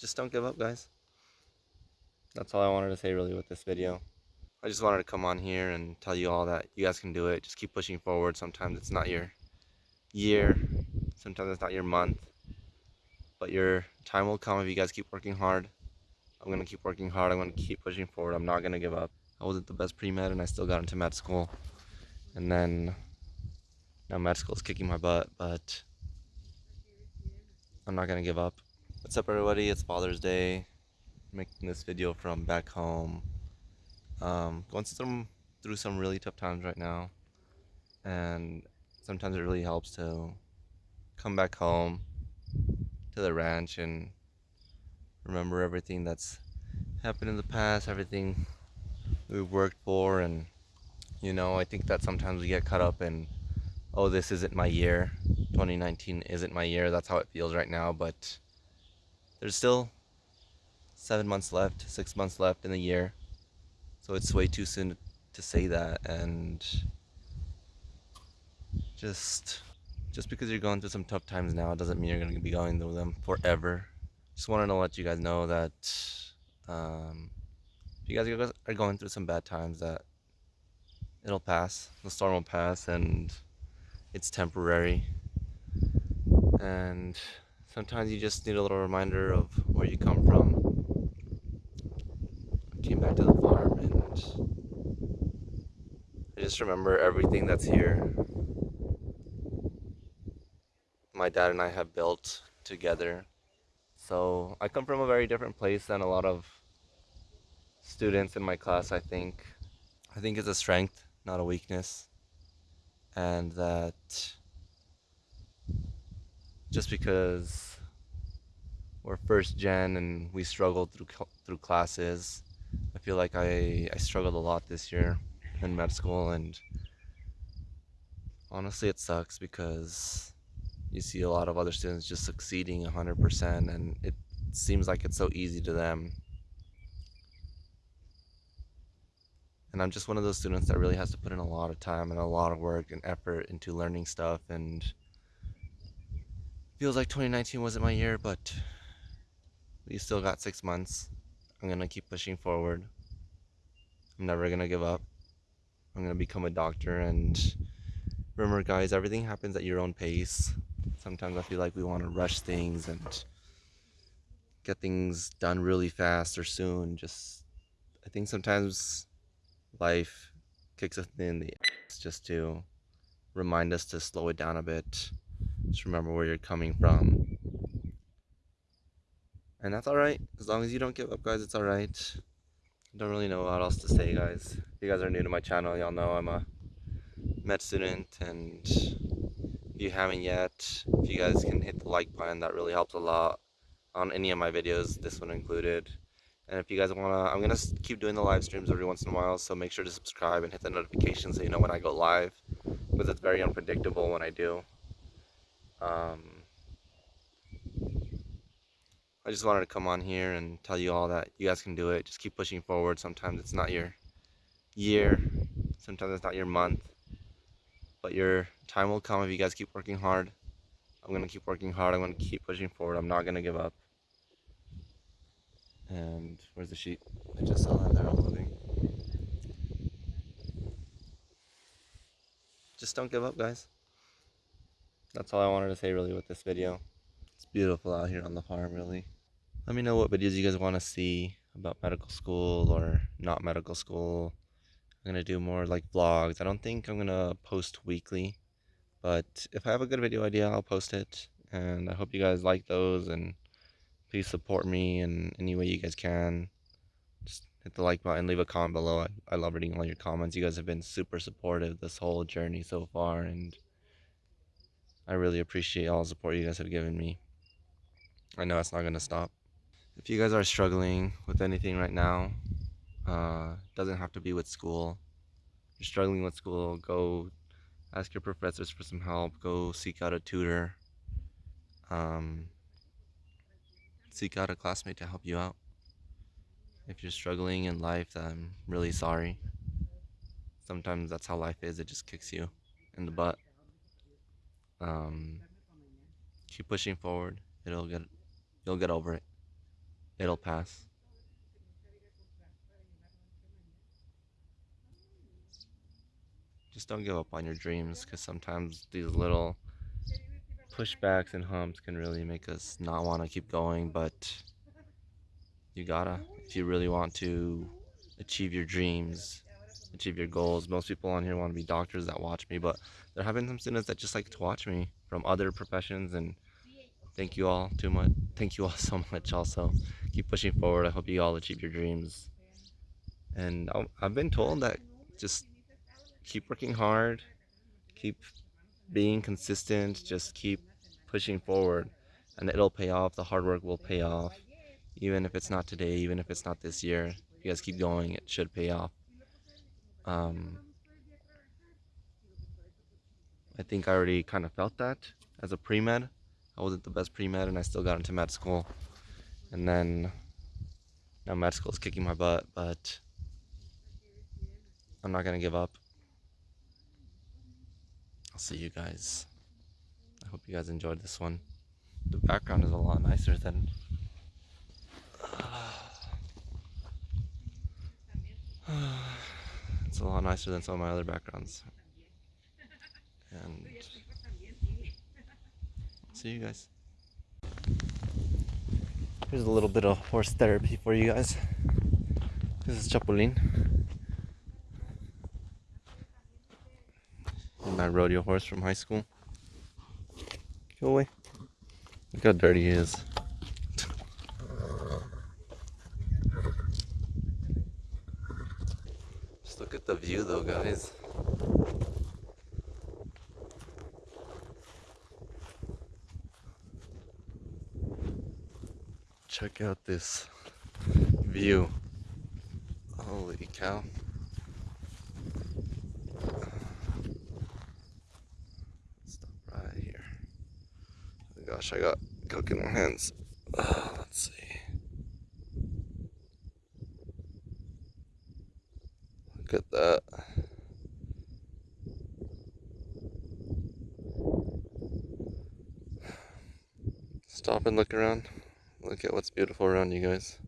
just don't give up, guys. That's all I wanted to say really with this video. I just wanted to come on here and tell you all that you guys can do it. Just keep pushing forward. Sometimes it's not your year, sometimes it's not your month, but your time will come if you guys keep working hard. I'm gonna keep working hard. I'm gonna keep pushing forward. I'm not gonna give up. I wasn't the best pre-med and I still got into med school. And then now med school is kicking my butt, but I'm not gonna give up. What's up everybody? It's Father's Day. I'm making this video from back home. Um, going through some, through some really tough times right now. And sometimes it really helps to come back home to the ranch and remember everything that's happened in the past, everything we've worked for and you know, I think that sometimes we get caught up in oh, this isn't my year. 2019 isn't my year. That's how it feels right now, but there's still 7 months left, 6 months left in the year. So it's way too soon to say that. And just just because you're going through some tough times now doesn't mean you're going to be going through them forever. Just wanted to let you guys know that um, if you guys are going through some bad times that it'll pass the storm will pass and it's temporary. And sometimes you just need a little reminder of where you come from I came back to the farm and I just remember everything that's here my dad and I have built together so I come from a very different place than a lot of students in my class, I think. I think it's a strength, not a weakness. And that just because we're first gen and we struggled through through classes, I feel like I, I struggled a lot this year in med school and honestly it sucks because you see a lot of other students just succeeding 100% and it seems like it's so easy to them. And I'm just one of those students that really has to put in a lot of time and a lot of work and effort into learning stuff and feels like 2019 wasn't my year but we still got six months I'm gonna keep pushing forward I'm never gonna give up I'm gonna become a doctor and remember guys everything happens at your own pace Sometimes I feel like we want to rush things and get things done really fast or soon. Just, I think sometimes life kicks us in the ass just to remind us to slow it down a bit. Just remember where you're coming from. And that's alright. As long as you don't give up, guys, it's alright. Don't really know what else to say, guys. If you guys are new to my channel, y'all know I'm a med student and if you haven't yet, if you guys can hit the like button, that really helps a lot on any of my videos, this one included. And if you guys want to, I'm going to keep doing the live streams every once in a while, so make sure to subscribe and hit the notification so you know when I go live, because it's very unpredictable when I do. Um, I just wanted to come on here and tell you all that you guys can do it. Just keep pushing forward. Sometimes it's not your year, sometimes it's not your month, but your time will come if you guys keep working hard. I'm going to keep working hard. I'm going to keep pushing forward. I'm not going to give up. And where's the sheep? I just saw that unloading. Just don't give up, guys. That's all I wanted to say really with this video. It's beautiful out here on the farm, really. Let me know what videos you guys want to see about medical school or not medical school. I'm going to do more like vlogs. I don't think I'm going to post weekly. But if I have a good video idea, I'll post it. And I hope you guys like those. And please support me in any way you guys can. Just hit the like button, leave a comment below. I, I love reading all your comments. You guys have been super supportive this whole journey so far. And I really appreciate all the support you guys have given me. I know it's not going to stop. If you guys are struggling with anything right now, uh, doesn't have to be with school. If you're struggling with school, go ask your professors for some help. Go seek out a tutor. Um, seek out a classmate to help you out. If you're struggling in life, I'm really sorry. Sometimes that's how life is. It just kicks you in the butt. Um, keep pushing forward. It'll get, you'll get over it. it'll pass. Just don't give up on your dreams because sometimes these little pushbacks and humps can really make us not want to keep going, but you gotta if you really want to achieve your dreams achieve your goals. Most people on here want to be doctors that watch me but there have been some students that just like to watch me from other professions and thank you all too much thank you all so much also. Keep pushing forward. I hope you all achieve your dreams. And i've been told that just keep working hard keep being consistent just keep pushing forward and it'll pay off. The hard work will pay off. Even if it's not today even if it's not this year if you guys keep going it should pay off um, I think I already kind of felt that as a pre-med. I wasn't the best pre-med and I still got into med school. And then now med school is kicking my butt but I'm not gonna give up. I'll see you guys. I hope you guys enjoyed this one. The background is a lot nicer than it's a lot nicer than some of my other backgrounds. And see you guys. Here's a little bit of horse therapy for you guys. This is Chapulín. And my rodeo horse from high school. Go away. Look how dirty he is. Look at the view though, guys. Check out this view. Holy cow. Stop right here. Oh gosh, I got coke in my hands. Uh, let's see. Look at that. Stop and look around. Look at what's beautiful around you guys.